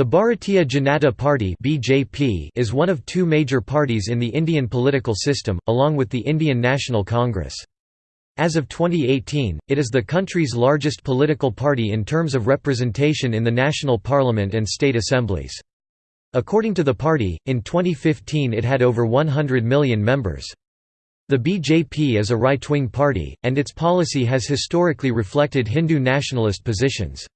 The Bharatiya Janata Party (BJP) is one of two major parties in the Indian political system, along with the Indian National Congress. As of 2018, it is the country's largest political party in terms of representation in the national parliament and state assemblies. According to the party, in 2015 it had over 100 million members. The BJP is a right-wing party, and its policy has historically reflected Hindu nationalist positions.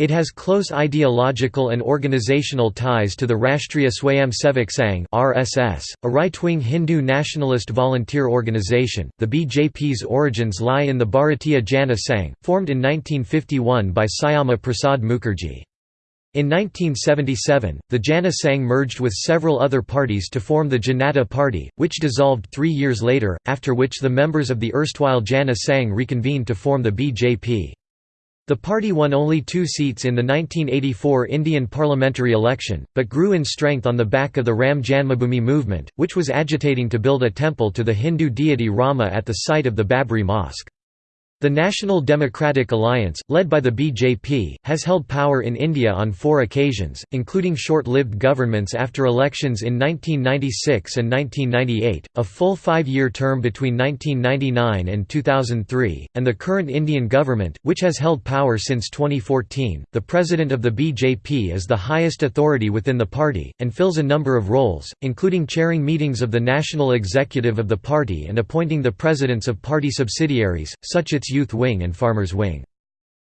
It has close ideological and organizational ties to the Rashtriya Swayamsevak Sangh (RSS), a right-wing Hindu nationalist volunteer organization. The BJP's origins lie in the Bharatiya Jana Sangh, formed in 1951 by Syama Prasad Mukherjee. In 1977, the Jana Sangh merged with several other parties to form the Janata Party, which dissolved three years later, after which the members of the erstwhile Jana Sangh reconvened to form the BJP. The party won only two seats in the 1984 Indian parliamentary election, but grew in strength on the back of the Ram Janmabhoomi movement, which was agitating to build a temple to the Hindu deity Rama at the site of the Babri Mosque. The National Democratic Alliance, led by the BJP, has held power in India on four occasions, including short-lived governments after elections in 1996 and 1998, a full five-year term between 1999 and 2003, and the current Indian government, which has held power since 2014. The president of the BJP is the highest authority within the party, and fills a number of roles, including chairing meetings of the national executive of the party and appointing the presidents of party subsidiaries, such its Youth Wing and Farmers Wing.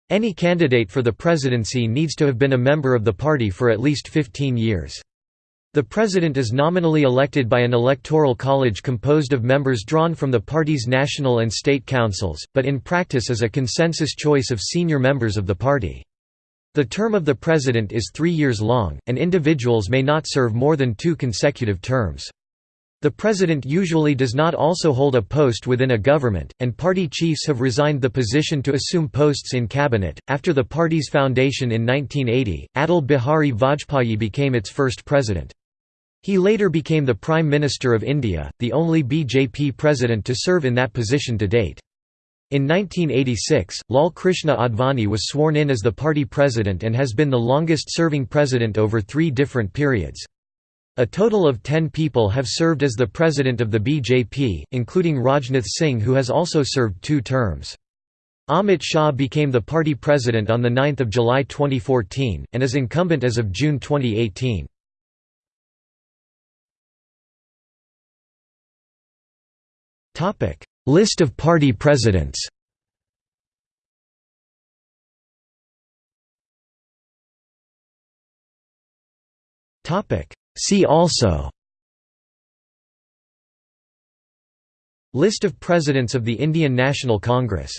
Any candidate for the presidency needs to have been a member of the party for at least 15 years. The president is nominally elected by an electoral college composed of members drawn from the party's national and state councils, but in practice is a consensus choice of senior members of the party. The term of the president is three years long, and individuals may not serve more than two consecutive terms. The president usually does not also hold a post within a government, and party chiefs have resigned the position to assume posts in cabinet. After the party's foundation in 1980, Atal Bihari Vajpayee became its first president. He later became the Prime Minister of India, the only BJP president to serve in that position to date. In 1986, Lal Krishna Advani was sworn in as the party president and has been the longest-serving president over three different periods. A total of ten people have served as the president of the BJP, including Rajnath Singh who has also served two terms. Amit Shah became the party president on 9 July 2014, and is incumbent as of June 2018. List of party presidents Topic See also List of Presidents of the Indian National Congress